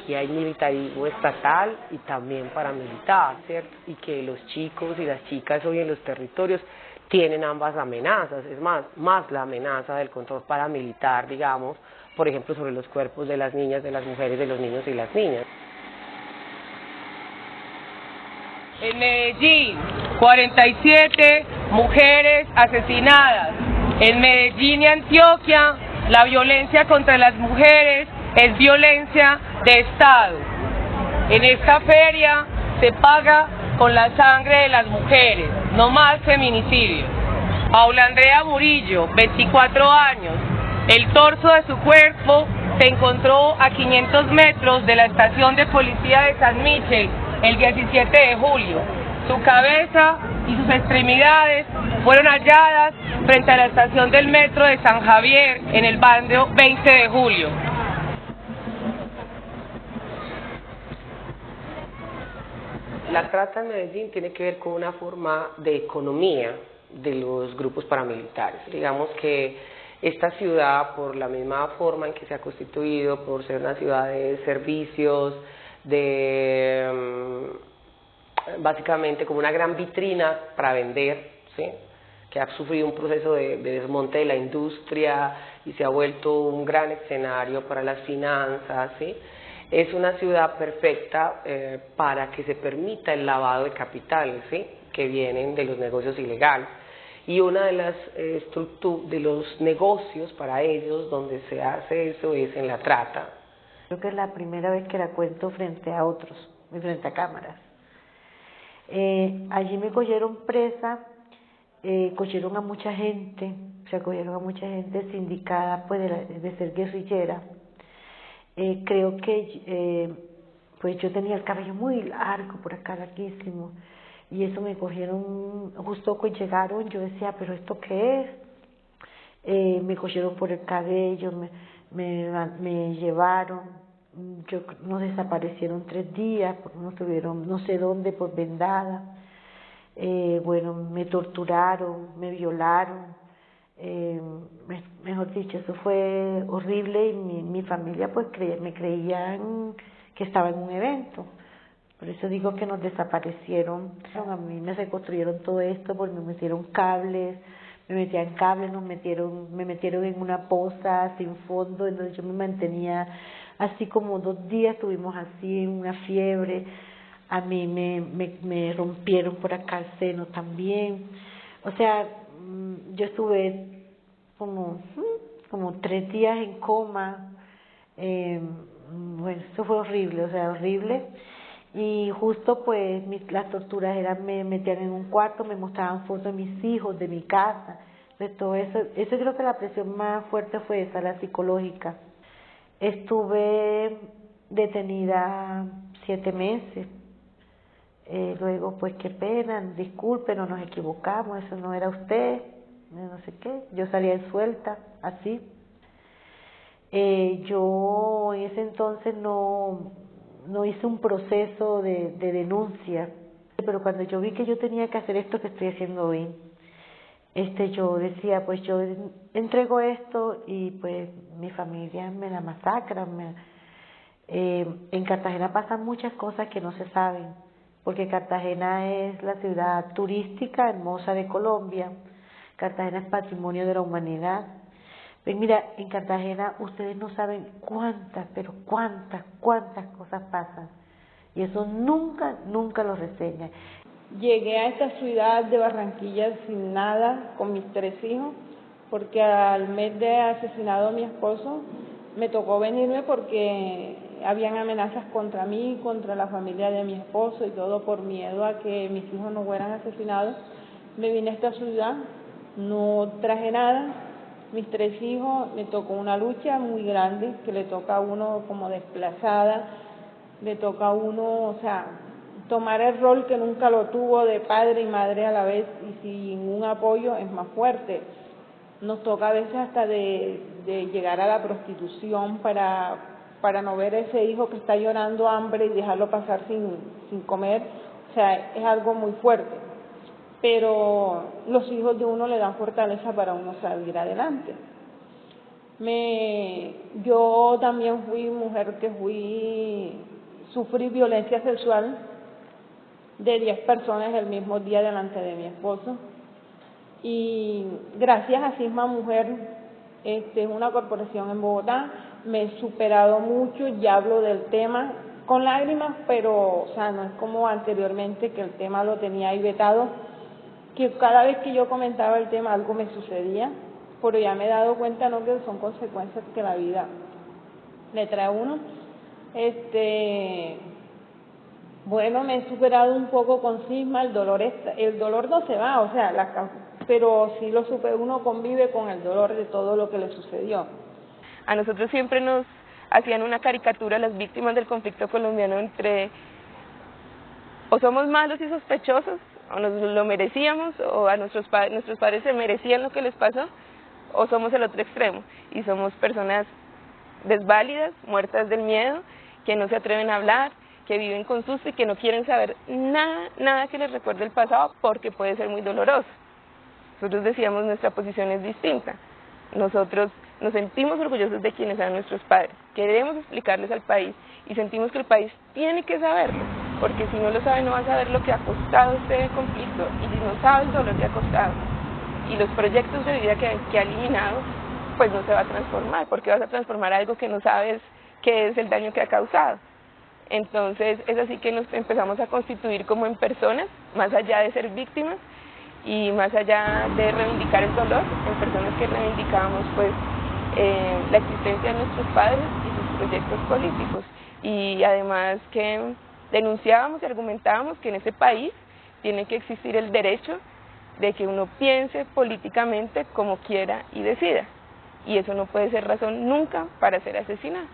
Aquí hay militarismo estatal y también paramilitar, ¿cierto? Y que los chicos y las chicas hoy en los territorios tienen ambas amenazas, es más, más la amenaza del control paramilitar, digamos, por ejemplo, sobre los cuerpos de las niñas, de las mujeres, de los niños y las niñas. En Medellín, 47 mujeres asesinadas. En Medellín y Antioquia, la violencia contra las mujeres es violencia de Estado. En esta feria se paga con la sangre de las mujeres, no más feminicidio. Paula Andrea Murillo, 24 años, el torso de su cuerpo se encontró a 500 metros de la estación de policía de San Michel el 17 de julio. Su cabeza y sus extremidades fueron halladas frente a la estación del metro de San Javier en el barrio 20 de julio. La trata en Medellín tiene que ver con una forma de economía de los grupos paramilitares. Digamos que esta ciudad, por la misma forma en que se ha constituido, por ser una ciudad de servicios, de mm, básicamente como una gran vitrina para vender, ¿sí? que ha sufrido un proceso de, desmonte de la industria y se ha vuelto un gran escenario para las finanzas, ¿sí? es una ciudad perfecta eh, para que se permita el lavado de capitales ¿sí? que vienen de los negocios ilegales. Y una de las eh, de los negocios para ellos donde se hace eso es en la trata, Creo que es la primera vez que la cuento frente a otros, frente a cámaras. Eh, allí me cogieron presa, eh, cogieron a mucha gente, se cogieron a mucha gente sindicada pues de, de ser guerrillera. Eh, creo que eh, pues yo tenía el cabello muy largo por acá, larguísimo, y eso me cogieron, justo cuando llegaron, yo decía, pero ¿esto qué es? Eh, me cogieron por el cabello, me, me, me llevaron, yo, nos desaparecieron tres días, porque no estuvieron no sé dónde, por vendada. Eh, bueno, me torturaron, me violaron, eh, mejor dicho, eso fue horrible y mi, mi familia pues me creían que estaba en un evento. Por eso digo que nos desaparecieron. A mí me reconstruyeron todo esto porque me metieron cables, me metían cables, nos metieron, me metieron en una poza sin fondo, entonces yo me mantenía así como dos días, estuvimos así una fiebre, a mí me, me, me rompieron por acá el seno también, o sea, mm, yo estuve como, mm, como tres días en coma, eh, bueno, eso fue horrible, o sea, horrible. Y justo pues las torturas eran, me metían en un cuarto, me mostraban fotos de mis hijos, de mi casa, de todo eso. Eso creo que la presión más fuerte fue esa, la psicológica. Estuve detenida siete meses. Eh, luego, pues qué pena, disculpen, no nos equivocamos, eso no era usted, no sé qué. Yo salía suelta, así. Eh, yo en ese entonces no, no hice un proceso de, de denuncia, pero cuando yo vi que yo tenía que hacer esto que estoy haciendo hoy, este yo decía pues yo entrego esto y pues mi familia me la masacra me, eh, en Cartagena pasan muchas cosas que no se saben porque Cartagena es la ciudad turística hermosa de Colombia Cartagena es patrimonio de la humanidad pues mira en Cartagena ustedes no saben cuántas pero cuántas cuántas cosas pasan y eso nunca nunca lo reseñan Llegué a esta ciudad de Barranquilla sin nada, con mis tres hijos, porque al mes de asesinado a mi esposo me tocó venirme porque habían amenazas contra mí, contra la familia de mi esposo y todo por miedo a que mis hijos no fueran asesinados. Me vine a esta ciudad, no traje nada, mis tres hijos, me tocó una lucha muy grande que le toca a uno como desplazada, le toca a uno, o sea, tomar el rol que nunca lo tuvo de padre y madre a la vez y sin un apoyo es más fuerte. Nos toca a veces hasta de, de llegar a la prostitución para, para no ver a ese hijo que está llorando hambre y dejarlo pasar sin, sin comer. O sea, es algo muy fuerte. Pero los hijos de uno le dan fortaleza para uno salir adelante. Me, yo también fui mujer que fui, sufrí violencia sexual de 10 personas el mismo día delante de mi esposo. Y gracias a Cisma Mujer, este, es una corporación en Bogotá, me he superado mucho, ya hablo del tema con lágrimas, pero o sea, no es como anteriormente que el tema lo tenía ahí vetado, que cada vez que yo comentaba el tema algo me sucedía, pero ya me he dado cuenta no que son consecuencias que la vida le trae a uno. Este, bueno, me he superado un poco con cisma, el dolor el dolor no se va, o sea, la, pero sí lo supe, uno convive con el dolor de todo lo que le sucedió. A nosotros siempre nos hacían una caricatura las víctimas del conflicto colombiano entre o somos malos y sospechosos, o nos lo merecíamos, o a nuestros, padres, nuestros padres se merecían lo que les pasó, o somos el otro extremo, y somos personas desválidas, muertas del miedo, que no se atreven a hablar, que viven con susto y que no quieren saber nada, nada que les recuerde el pasado porque puede ser muy doloroso. Nosotros decíamos nuestra posición es distinta. Nosotros nos sentimos orgullosos de quienes eran nuestros padres. Queremos explicarles al país y sentimos que el país tiene que saberlo, porque si no lo sabe no va a saber lo que ha costado este conflicto y si no sabe el dolor que ha costado y los proyectos de vida que, que ha eliminado, pues no se va a transformar, porque vas a transformar algo que no sabes qué es el daño que ha causado. Entonces es así que nos empezamos a constituir como en personas, más allá de ser víctimas y más allá de reivindicar el dolor, en personas que reivindicamos pues eh, la existencia de nuestros padres y sus proyectos políticos. Y además que denunciábamos y argumentábamos que en ese país tiene que existir el derecho de que uno piense políticamente como quiera y decida. Y eso no puede ser razón nunca para ser asesinado.